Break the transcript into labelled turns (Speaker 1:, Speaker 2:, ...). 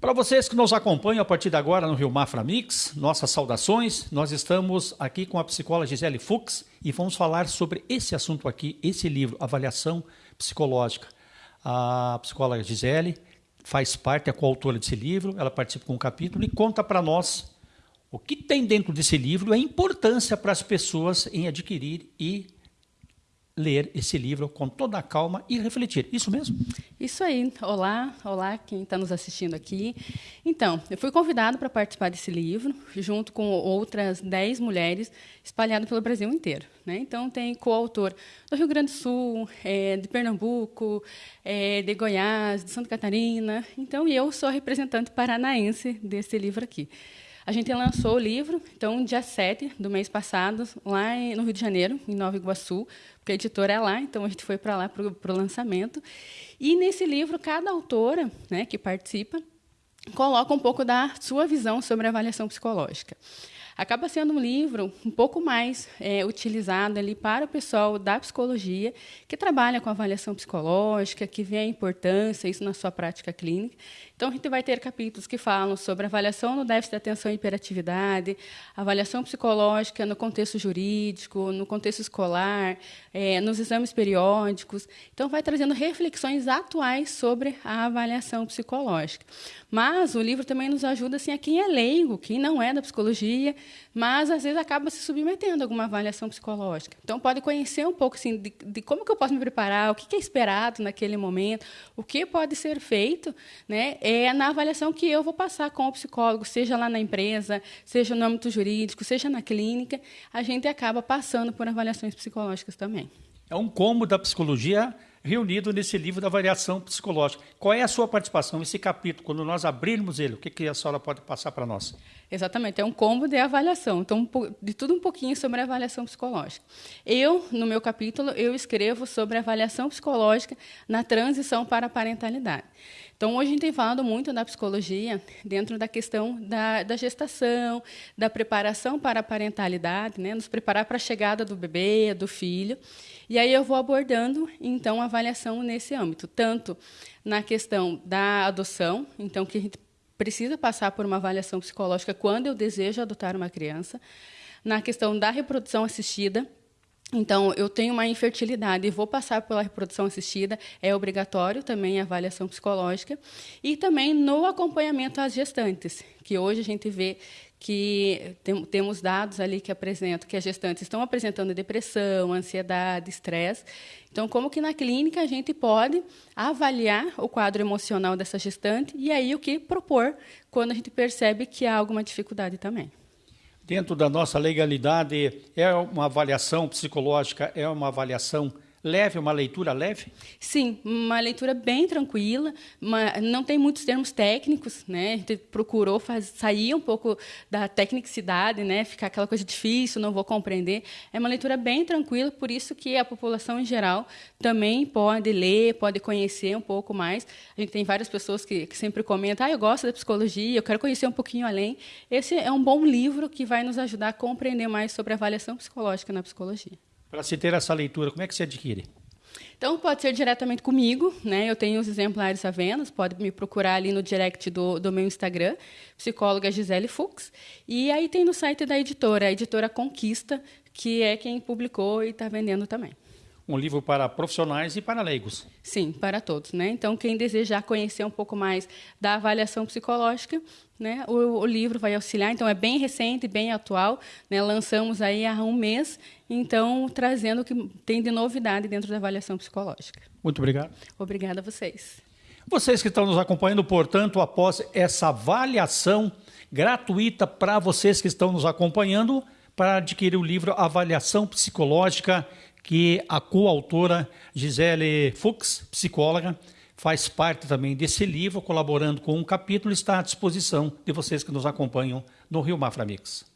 Speaker 1: Para vocês que nos acompanham a partir de agora no Rio Mafra Mix, nossas saudações. Nós estamos aqui com a psicóloga Gisele Fux e vamos falar sobre esse assunto aqui, esse livro, Avaliação Psicológica. A psicóloga Gisele faz parte, é coautora desse livro, ela participa com um capítulo e conta para nós o que tem dentro desse livro a importância para as pessoas em adquirir e ler esse livro com toda a calma e refletir. Isso mesmo?
Speaker 2: Isso aí. Olá, olá quem está nos assistindo aqui. Então, eu fui convidado para participar desse livro, junto com outras 10 mulheres espalhadas pelo Brasil inteiro. Né? Então, tem coautor do Rio Grande do Sul, é, de Pernambuco, é, de Goiás, de Santa Catarina. Então, eu sou a representante paranaense desse livro aqui. A gente lançou o livro, então, dia 7 do mês passado, lá no Rio de Janeiro, em Nova Iguaçu, porque a editora é lá, então a gente foi para lá para o lançamento. E nesse livro, cada autora né, que participa coloca um pouco da sua visão sobre a avaliação psicológica acaba sendo um livro um pouco mais é, utilizado ali para o pessoal da psicologia que trabalha com avaliação psicológica, que vê a importância isso na sua prática clínica. Então a gente vai ter capítulos que falam sobre avaliação no déficit de atenção e hiperatividade, avaliação psicológica no contexto jurídico, no contexto escolar, é, nos exames periódicos. Então vai trazendo reflexões atuais sobre a avaliação psicológica. Mas o livro também nos ajuda assim a quem é leigo, quem não é da psicologia, mas às vezes acaba se submetendo a alguma avaliação psicológica. Então pode conhecer um pouco assim de, de como que eu posso me preparar, o que, que é esperado naquele momento, o que pode ser feito, né? É na avaliação que eu vou passar com o psicólogo, seja lá na empresa, seja no âmbito jurídico, seja na clínica, a gente acaba passando por avaliações psicológicas também.
Speaker 1: É um combo da psicologia reunido nesse livro da variação psicológica. Qual é a sua participação nesse capítulo? Quando nós abrirmos ele, o que, que a senhora pode passar para nós?
Speaker 2: Exatamente, é um combo de avaliação. Então, de tudo um pouquinho sobre a avaliação psicológica. Eu, no meu capítulo, eu escrevo sobre a avaliação psicológica na transição para a parentalidade. Então, hoje a gente tem falado muito da psicologia dentro da questão da, da gestação, da preparação para a parentalidade, né? nos preparar para a chegada do bebê, do filho. E aí eu vou abordando, então, a avaliação nesse âmbito, tanto na questão da adoção, então, que a gente precisa passar por uma avaliação psicológica quando eu desejo adotar uma criança, na questão da reprodução assistida, então, eu tenho uma infertilidade e vou passar pela reprodução assistida, é obrigatório também a avaliação psicológica. E também no acompanhamento às gestantes, que hoje a gente vê que tem, temos dados ali que apresentam que as gestantes estão apresentando depressão, ansiedade, estresse. Então, como que na clínica a gente pode avaliar o quadro emocional dessa gestante e aí o que propor quando a gente percebe que há alguma dificuldade também
Speaker 1: dentro da nossa legalidade, é uma avaliação psicológica, é uma avaliação leve, uma leitura leve?
Speaker 2: Sim, uma leitura bem tranquila, não tem muitos termos técnicos, né? A gente procurou faz, sair um pouco da tecnicidade, né? Ficar aquela coisa difícil, não vou compreender. É uma leitura bem tranquila, por isso que a população em geral também pode ler, pode conhecer um pouco mais. A gente tem várias pessoas que, que sempre comentam: "Ah, eu gosto da psicologia, eu quero conhecer um pouquinho além". Esse é um bom livro que vai nos ajudar a compreender mais sobre a avaliação psicológica na psicologia.
Speaker 1: Para se ter essa leitura, como é que se adquire?
Speaker 2: Então, pode ser diretamente comigo, né? Eu tenho os exemplares à venda, pode me procurar ali no direct do, do meu Instagram, psicóloga Gisele Fux. E aí tem no site da editora, a editora Conquista, que é quem publicou e está vendendo também
Speaker 1: um livro para profissionais e para leigos.
Speaker 2: Sim, para todos. Né? Então, quem desejar conhecer um pouco mais da avaliação psicológica, né, o, o livro vai auxiliar. Então, é bem recente, bem atual. Né? Lançamos aí há um mês, então, trazendo o que tem de novidade dentro da avaliação psicológica.
Speaker 1: Muito obrigado.
Speaker 2: Obrigada a vocês.
Speaker 1: Vocês que estão nos acompanhando, portanto, após essa avaliação gratuita para vocês que estão nos acompanhando, para adquirir o livro Avaliação Psicológica que a coautora Gisele Fuchs, psicóloga, faz parte também desse livro, colaborando com um capítulo, está à disposição de vocês que nos acompanham no Rio Mafra Mix.